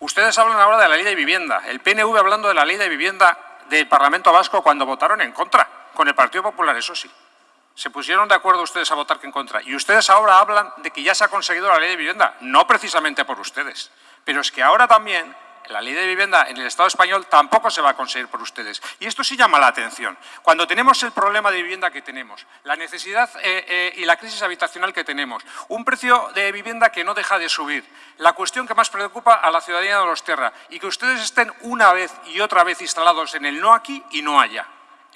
Ustedes hablan ahora de la ley de vivienda, el PNV hablando de la ley de vivienda del Parlamento Vasco cuando votaron en contra, con el Partido Popular, eso sí. Se pusieron de acuerdo ustedes a votar que en contra. Y ustedes ahora hablan de que ya se ha conseguido la ley de vivienda, no precisamente por ustedes. Pero es que ahora también la ley de vivienda en el Estado español tampoco se va a conseguir por ustedes. Y esto sí llama la atención. Cuando tenemos el problema de vivienda que tenemos, la necesidad eh, eh, y la crisis habitacional que tenemos, un precio de vivienda que no deja de subir, la cuestión que más preocupa a la ciudadanía de los tierra y que ustedes estén una vez y otra vez instalados en el no aquí y no allá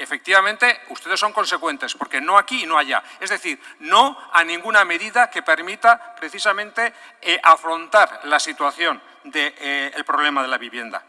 efectivamente, ustedes son consecuentes, porque no aquí y no allá. Es decir, no a ninguna medida que permita precisamente eh, afrontar la situación del eh, problema de la vivienda.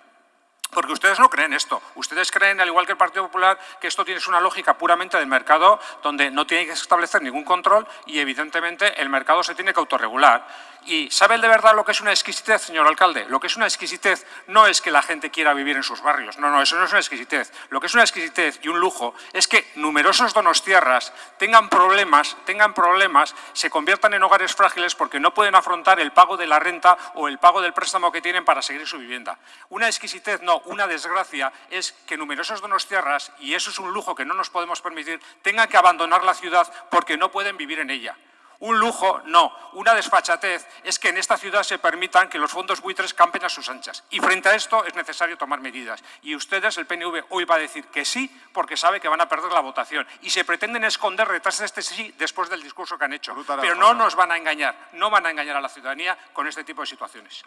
Porque ustedes no creen esto. Ustedes creen, al igual que el Partido Popular, que esto tiene una lógica puramente del mercado, donde no tiene que establecer ningún control y, evidentemente, el mercado se tiene que autorregular. ¿Y sabe de verdad lo que es una exquisitez, señor alcalde? Lo que es una exquisitez no es que la gente quiera vivir en sus barrios. No, no, eso no es una exquisitez. Lo que es una exquisitez y un lujo es que numerosos donostierras tengan problemas, tengan problemas, se conviertan en hogares frágiles porque no pueden afrontar el pago de la renta o el pago del préstamo que tienen para seguir su vivienda. Una exquisitez no, una desgracia es que numerosos donostierras, y eso es un lujo que no nos podemos permitir, tengan que abandonar la ciudad porque no pueden vivir en ella. Un lujo, no. Una desfachatez es que en esta ciudad se permitan que los fondos buitres campen a sus anchas. Y frente a esto es necesario tomar medidas. Y ustedes, el PNV, hoy va a decir que sí porque sabe que van a perder la votación. Y se pretenden esconder detrás de este sí después del discurso que han hecho. Pero no nos van a engañar. No van a engañar a la ciudadanía con este tipo de situaciones.